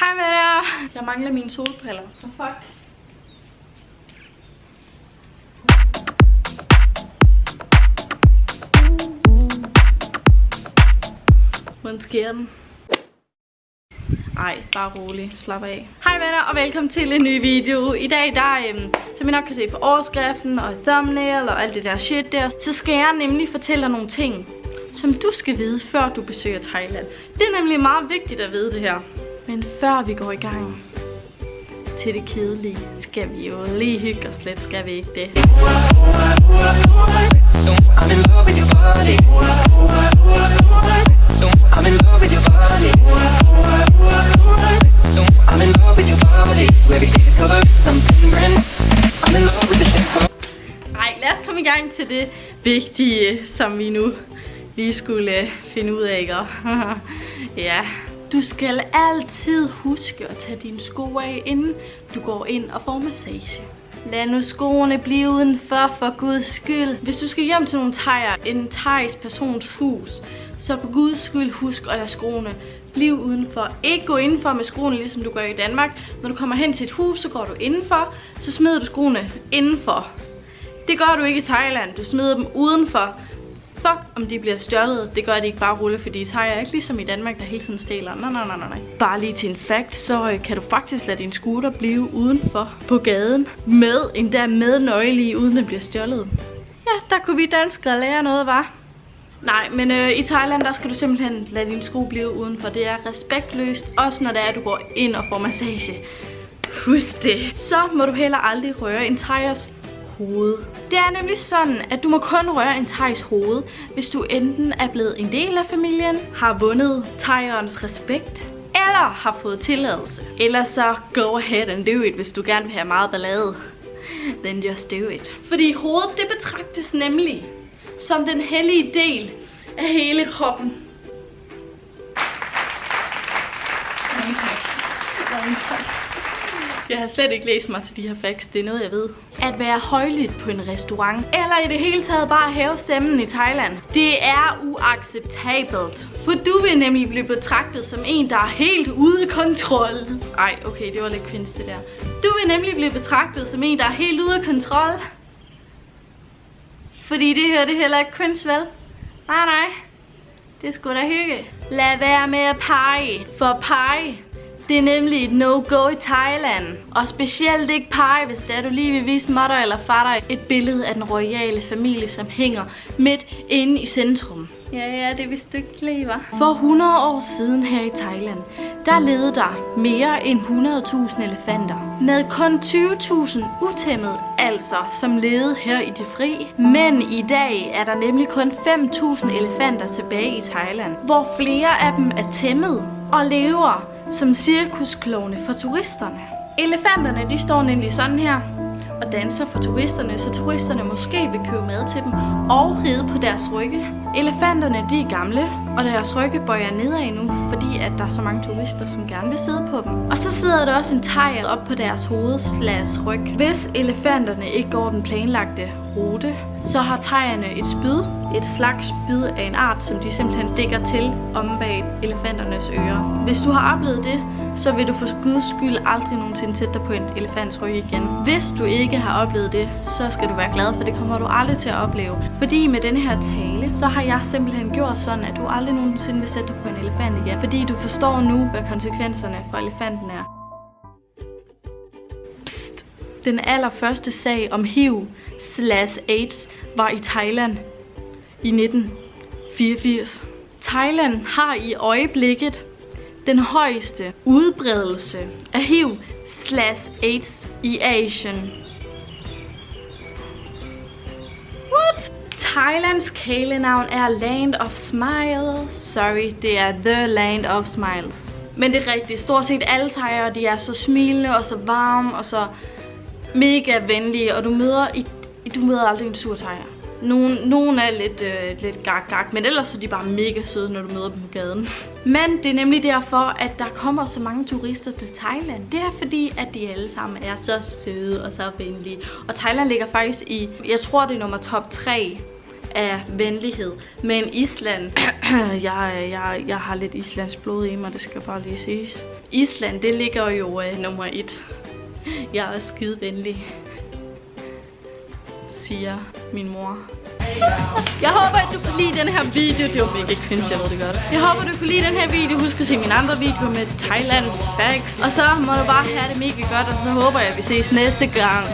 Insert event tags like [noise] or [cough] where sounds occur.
Hej med jer. Jeg mangler mine solbriller. For fuck. Hvordan sker den? Ej, bare rolig. Slap af. Hej venner, og velkommen til en ny video. I dag, der, øhm, som I nok kan se på overskriften og thumbnail og alt det der shit der, så skal jeg nemlig fortælle dig nogle ting, som du skal vide, før du besøger Thailand. Det er nemlig meget vigtigt at vide det her. Men før vi går i gang til det kedelige, skal vi jo lige hygge os lidt, skal vi ikke det? I'm in love with your body. I'm in love with your body. I'm in love with your body. Every day's covered in something brand new. I'm in love with the shape Ej, lad os komme i gang til det vigtige, som vi nu lige skulle finde ud af, ikke? [laughs] ja, du skal altid huske at tage dine sko af, inden du går ind og får massage. Lad nu skoene blive udenfor, for guds skyld. Hvis du skal hjem til nogle tejer, en thais persons hus, så for guds skyld husk at lade skoene blive udenfor. Ikke gå indenfor med skoene, ligesom du gør i Danmark. Når du kommer hen til et hus, så går du indenfor, så smider du skoene indenfor. Det gør du ikke i Thailand. Du smider dem udenfor. Fuck, om de bliver stjålet. Det gør de ikke bare rulle, fordi Thailand er ikke ligesom i Danmark, der hele tiden stjæler. Nej, nej, nej, nej. Bare lige til en fact, så øh, kan du faktisk lade din scooter blive udenfor på gaden. Med, endda med nøgle i, uden den bliver stjålet. Ja, der kunne vi danskere lære noget, var. Nej, men øh, i Thailand, der skal du simpelthen lade din sko blive udenfor. Det er respektløst, også når det er, at du går ind og får massage. Husk det. Så må du heller aldrig røre en thaiers hoved. Det er nemlig sådan, at du må kun røre en thais hoved, hvis du enten er blevet en del af familien, har vundet thaierens respekt, eller har fået tilladelse. Eller så go ahead and do it, hvis du gerne vil have meget ballade. Then just do it. Fordi hovedet, det betragtes nemlig som den hellige del af hele kroppen. Jeg har slet ikke læst mig til de her facts, det er noget jeg ved. At være højlydt på en restaurant, eller i det hele taget bare hæve stemmen i Thailand, det er uacceptabelt. For du vil nemlig blive betragtet som en, der er helt ude af kontrol. Ej, okay, det var lidt kvinds det der. Du vil nemlig blive betragtet som en, der er helt ude af kontrol. Fordi det her, det heller ikke kvinds, vel? Nej, nej. Det skulle da hygge. Lad være med at pege. For pege, det er nemlig et no-go i Thailand. Og specielt ikke pege, hvis det er, du lige vil vise mutter eller fatter et billede af den royale familie, som hænger midt inde i centrum. Ja, ja, det er vist ikke lige, var. For 100 år siden her i Thailand, der levede der mere end 100.000 elefanter. Med kun 20.000 utæmmet, altså, som levede her i det fri. Men i dag er der nemlig kun 5.000 elefanter tilbage i Thailand, hvor flere af dem er tæmmet og lever som cirkusklovne for turisterne. Elefanterne, de står nemlig sådan her og danser for turisterne, så turisterne måske vil købe mad til dem og ride på deres rygge. Elefanterne, de er gamle, og deres rygge bøjer nedad nu, fordi at der er så mange turister, som gerne vil sidde på dem. Og så sidder der også en tegl op på deres hoved slags ryg. Hvis elefanterne ikke går den planlagte rute, så har tegerne et spyd, et slags bid af en art, som de simpelthen stikker til om bag elefanternes ører. Hvis du har oplevet det, så vil du for guds skyld aldrig nogensinde sætte dig på en elefants ryg igen. Hvis du ikke har oplevet det, så skal du være glad, for det kommer du aldrig til at opleve. Fordi med denne her tale, så har jeg simpelthen gjort sådan, at du aldrig nogensinde vil sætte dig på en elefant igen. Fordi du forstår nu, hvad konsekvenserne for elefanten er. Den allerførste sag om HIV slash AIDS var i Thailand i 1984. Thailand har i øjeblikket den højeste udbredelse af HIV slash AIDS i Asien. What? Thailands kælenavn er Land of Smiles. Sorry, det er The Land of Smiles. Men det er rigtigt. Stort set alle thaier, de er så smilende og så varme og så mega venlige. Og du møder, i, du møder aldrig en sur thaier. Nogle, nogle er lidt, øh, lidt gak, gak, men ellers er de bare mega søde, når du møder dem på gaden. Men det er nemlig derfor, at der kommer så mange turister til Thailand. Det er fordi, at de alle sammen er så søde og så venlige. Og Thailand ligger faktisk i, jeg tror det er nummer top 3 af venlighed. Men Island, [clears throat] jeg, jeg, jeg har lidt islands blod i mig, det skal bare lige siges. Island, det ligger jo øh, nummer 1. Jeg er også skide venlig, siger min mor. Jeg håber, at du kunne lide den her video. Det var mega cringe, jeg ved det godt. Jeg håber, du kunne lide den her video. Husk at se mine andre videoer med Thailands facts. Og så må du bare have det mega godt, og så håber jeg, at vi ses næste gang.